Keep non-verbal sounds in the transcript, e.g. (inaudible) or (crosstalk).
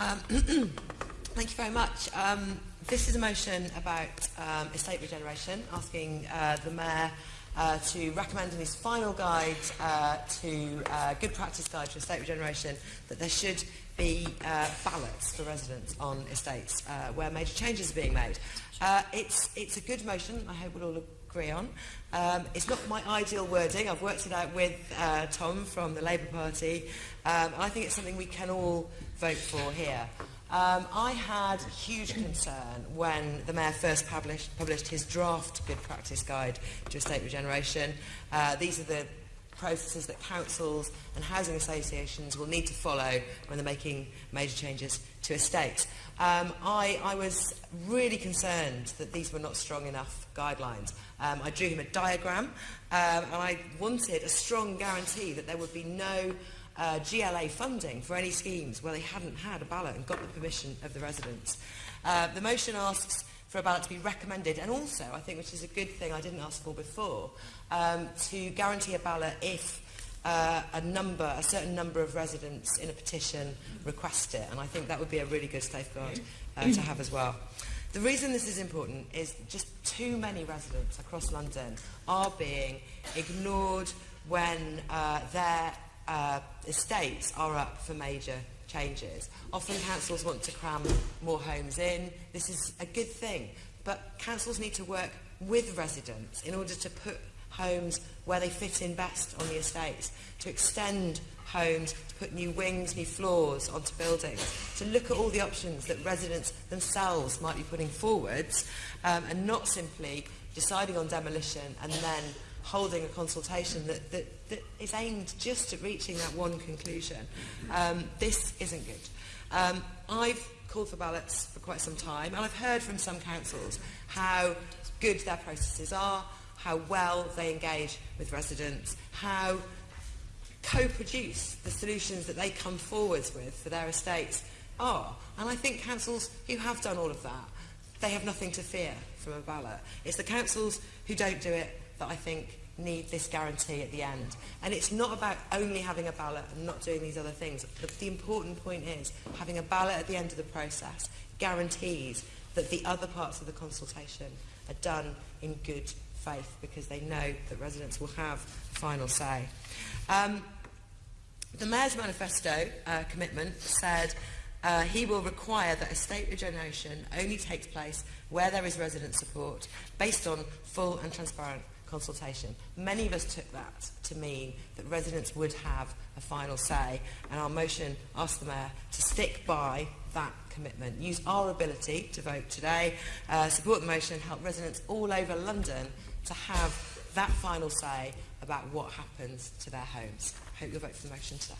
Um, (clears throat) thank you very much. Um, this is a motion about um, estate regeneration, asking uh, the Mayor uh, to recommend in his final guide uh, to uh, good practice guide for estate regeneration that there should be uh, ballots for residents on estates uh, where major changes are being made. Uh, it's, it's a good motion. I hope we'll all agree on. Um, it's not my ideal wording. I've worked it out with uh, Tom from the Labour Party. Um, I think it's something we can all vote for here. Um, I had huge concern when the Mayor first published, published his draft Good Practice Guide to Estate Regeneration. Uh, these are the processes that councils and housing associations will need to follow when they're making major changes to estates. Um, I, I, was really concerned that these were not strong enough guidelines. Um, I drew him a diagram um, and I wanted a strong guarantee that there would be no uh, GLA funding for any schemes where they hadn't had a ballot and got the permission of the residents. Uh, the motion asks for a ballot to be recommended and also, I think, which is a good thing I didn't ask for before, um, to guarantee a ballot if uh, a number, a certain number of residents in a petition request it. And I think that would be a really good safeguard uh, to have as well. The reason this is important is just too many residents across London are being ignored when uh, their uh, estates are up for major changes. Often councils want to cram more homes in. This is a good thing. But councils need to work with residents in order to put homes where they fit in best on the estates, to extend homes, to put new wings, new floors onto buildings, to look at all the options that residents themselves might be putting forwards um, and not simply deciding on demolition and then holding a consultation that, that, that is aimed just at reaching that one conclusion. Um, this isn't good. Um, I've called for ballots for quite some time, and I've heard from some councils how good their processes are, how well they engage with residents, how co-produce the solutions that they come forwards with for their estates are. And I think councils who have done all of that, they have nothing to fear from a ballot. It's the councils who don't do it that I think need this guarantee at the end. And it's not about only having a ballot and not doing these other things. The, the important point is having a ballot at the end of the process guarantees that the other parts of the consultation are done in good faith because they know that residents will have final say. Um, the Mayor's manifesto uh, commitment said uh, he will require that estate regeneration only takes place where there is resident support based on full and transparent consultation. Many of us took that to mean that residents would have a final say and our motion asked the Mayor to stick by that commitment. Use our ability to vote today, uh, support the motion and help residents all over London to have that final say about what happens to their homes. I hope you'll vote for the motion today.